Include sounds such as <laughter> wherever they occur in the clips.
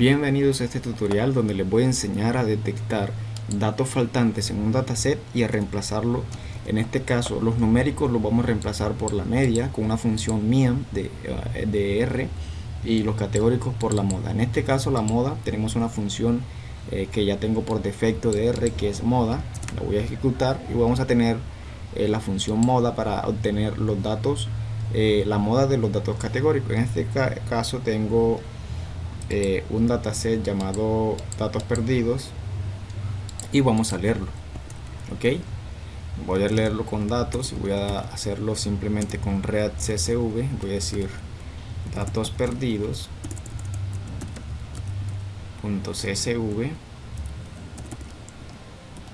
Bienvenidos a este tutorial donde les voy a enseñar a detectar datos faltantes en un dataset y a reemplazarlo. En este caso los numéricos los vamos a reemplazar por la media con una función miam de, eh, de R y los categóricos por la moda. En este caso la moda tenemos una función eh, que ya tengo por defecto de R que es moda. La voy a ejecutar y vamos a tener eh, la función moda para obtener los datos, la moda de los datos categóricos. En este caso tengo eh, un dataset llamado datos perdidos y vamos a leerlo ok voy a leerlo con datos y voy a hacerlo simplemente con read csv voy a decir datos perdidos csv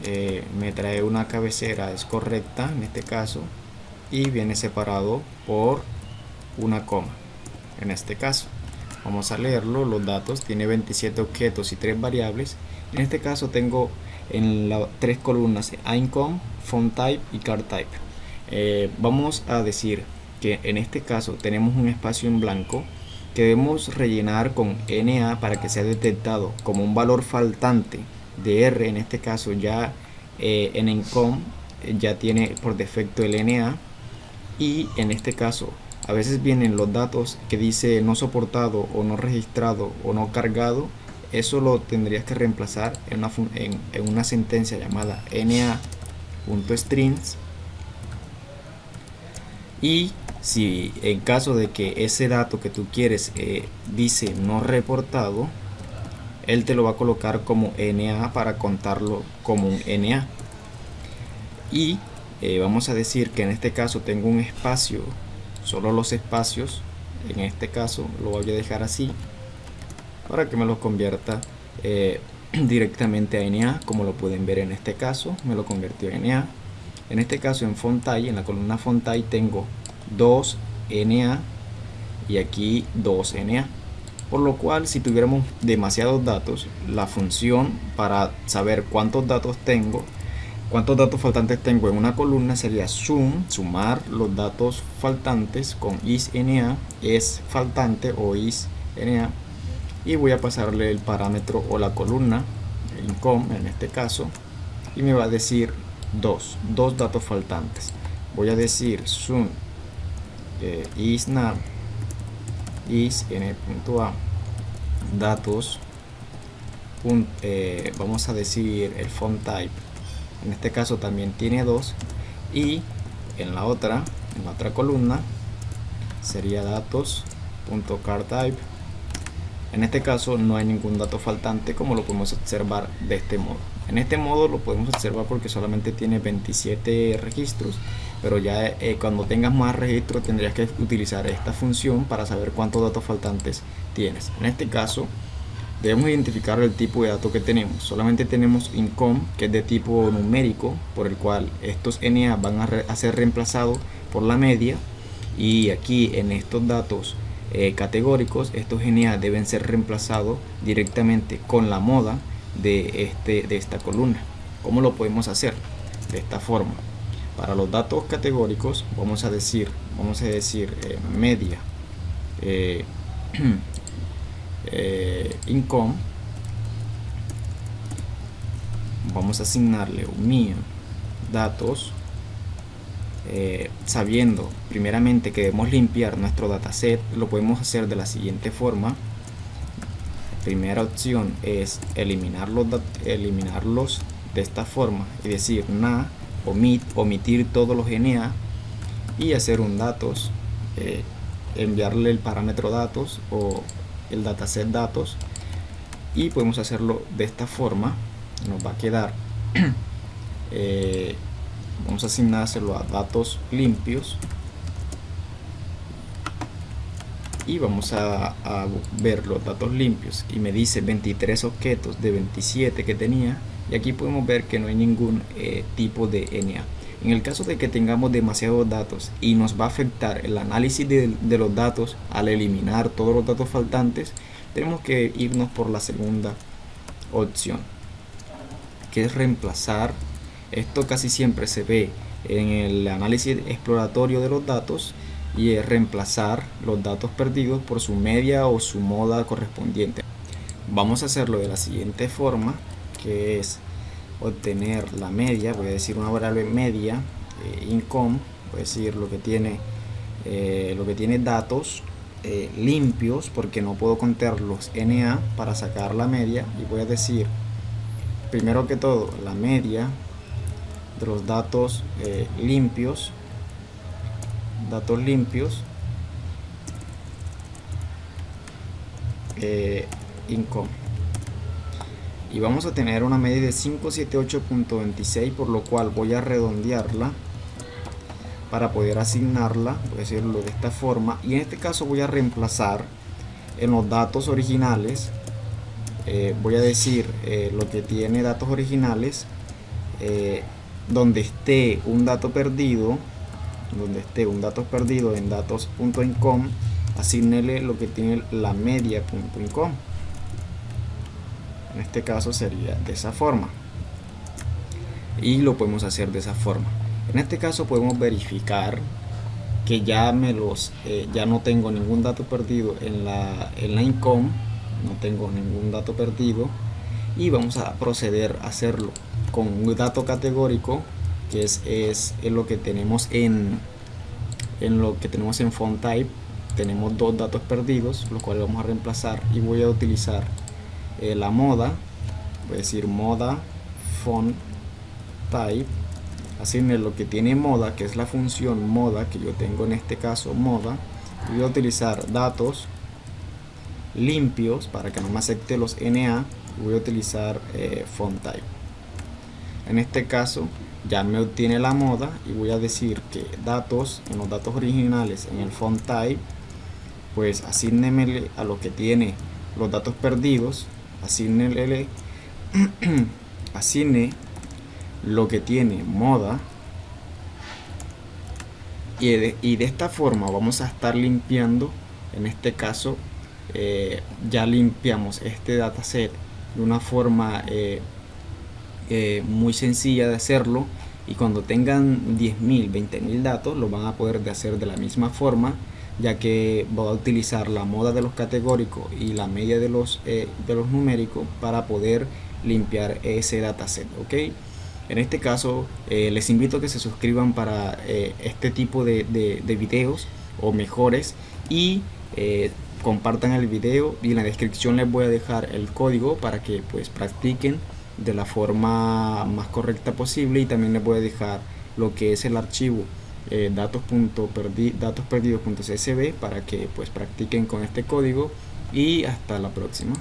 eh, me trae una cabecera es correcta en este caso y viene separado por una coma en este caso Vamos a leerlo, los datos, tiene 27 objetos y 3 variables. En este caso tengo en las tres columnas income, font type y card type. Eh, vamos a decir que en este caso tenemos un espacio en blanco que debemos rellenar con NA para que sea detectado como un valor faltante de R. En este caso ya eh, en income ya tiene por defecto el NA y en este caso a veces vienen los datos que dice no soportado o no registrado o no cargado eso lo tendrías que reemplazar en una, en, una sentencia llamada na.strings y si en caso de que ese dato que tú quieres eh, dice no reportado él te lo va a colocar como na para contarlo como un na y eh, vamos a decir que en este caso tengo un espacio solo los espacios en este caso lo voy a dejar así para que me lo convierta eh, <clears throat> directamente a NA como lo pueden ver en este caso me lo convirtió en NA en este caso en Fontai, en la columna Fontai tengo 2 NA y aquí 2 NA por lo cual si tuviéramos demasiados datos la función para saber cuántos datos tengo cuántos datos faltantes tengo en una columna sería sum, sumar los datos faltantes con isNA, es faltante o isNA. Y voy a pasarle el parámetro o la columna, income en este caso, y me va a decir dos, dos datos faltantes. Voy a decir sum eh, isNA isn.a datos eh, vamos a decir el font type en este caso también tiene dos y en la otra en la otra columna sería datos.cardType en este caso no hay ningún dato faltante como lo podemos observar de este modo. En este modo lo podemos observar porque solamente tiene 27 registros pero ya eh, cuando tengas más registros tendrías que utilizar esta función para saber cuántos datos faltantes tienes. En este caso debemos identificar el tipo de dato que tenemos. Solamente tenemos income que es de tipo numérico por el cual estos NA van a, ser reemplazados por la media. Y aquí en estos datos eh, categóricos estos NA deben ser reemplazados directamente con la moda de, este, de esta columna. ¿cómo lo podemos hacer? de esta forma. Para los datos categóricos vamos a decir vamos a decir eh, media. Eh, <clears throat> <clears throat> eh, income vamos a asignarle un mío datos eh, sabiendo primeramente que debemos limpiar nuestro dataset lo podemos hacer de la siguiente forma. Primera opción es eliminar los, eliminarlos de esta forma y decir na omit, omitir todos los NA y hacer un datos eh, enviarle el parámetro datos o el dataset datos y podemos hacerlo de esta forma. Nos va a quedar <clears throat> eh, vamos a asignárselo a datos limpios. Y vamos a, ver los datos limpios. Y me dice 23 objetos de 27 que tenía. Y aquí podemos ver que no hay ningún eh, tipo de NA en el caso de que tengamos demasiados datos y nos va a afectar el análisis de, los datos al eliminar todos los datos faltantes, tenemos que irnos por la segunda opción, que es reemplazar. Esto casi siempre se ve en el análisis exploratorio de los datos y es reemplazar los datos perdidos por su media o su moda correspondiente. vamos a hacerlo de la siguiente forma que es obtener la media voy a decir una variable media eh, income voy a decir lo que tiene eh, lo que tiene datos eh, limpios porque no puedo contar los NA para sacar la media y voy a decir primero que todo la media de los datos limpios datos limpios income y vamos a tener una media de 578.26 por lo cual voy a redondearla para poder asignarla, voy a decirlo de esta forma, y en este caso voy a reemplazar en los datos originales, eh, voy a decir eh, lo que tiene datos originales, eh, donde esté un dato perdido, donde esté un dato perdido en datos.incom, asignele lo que tiene la media.incom. En este caso sería de esa forma. Y lo podemos hacer de esa forma. En este caso podemos verificar que ya me los eh, ya no tengo ningún dato perdido en la, en la income, no tengo ningún dato perdido y vamos a proceder a hacerlo con un dato categórico que es, es, lo que tenemos en, en lo que tenemos en font type tenemos dos datos perdidos los cuales vamos a reemplazar y voy a utilizar eh, la moda voy a decir moda font type asigne lo que tiene moda, que es la función moda, que yo tengo en este caso moda, voy a utilizar datos limpios para que no me acepte los NA, voy a utilizar eh, font type. En este caso ya me obtiene la moda y voy a decir que datos, en los datos originales en el font type, pues asígnemele a lo que tiene los datos perdidos, asígnele, <clears throat> asigne lo que tiene moda y de, y de esta forma vamos a estar limpiando en este caso eh, ya limpiamos este dataset de una forma eh, eh, muy sencilla de hacerlo y cuando tengan 10.000, 20.000 datos lo van a poder hacer de la misma forma ya que voy a utilizar la moda de los categóricos y la media de los, de los numéricos para poder limpiar ese dataset, ¿ok? En este caso, eh, les invito a que se suscriban para eh, este tipo de, de, videos o mejores y eh, compartan el video y en la descripción les voy a dejar el código para que pues practiquen de la forma más correcta posible y también les voy a dejar lo que es el archivo datos.perdidos.csv para que pues practiquen con este código y hasta la próxima.